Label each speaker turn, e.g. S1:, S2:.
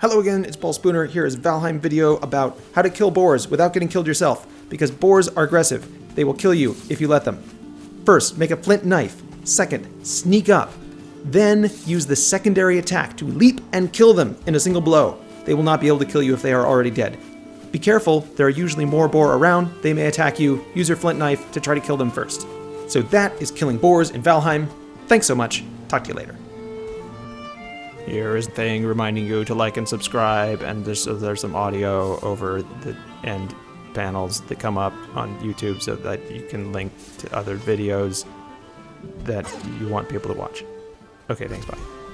S1: Hello again, it's Paul Spooner. Here is Valheim video about how to kill boars without getting killed yourself, because boars are aggressive. They will kill you if you let them. First, make a flint knife. Second, sneak up. Then use the secondary attack to leap and kill them in a single blow. They will not be able to kill you if they are already dead. Be careful, there are usually more boar around, they may attack you. Use your flint knife to try to kill them first. So that is killing boars in Valheim. Thanks so much. Talk to you later. Here is a thing reminding you to like and subscribe, and there's, so there's some audio over the end panels that come up on YouTube so that you can link to other videos that you want people to watch. Okay, thanks, bye.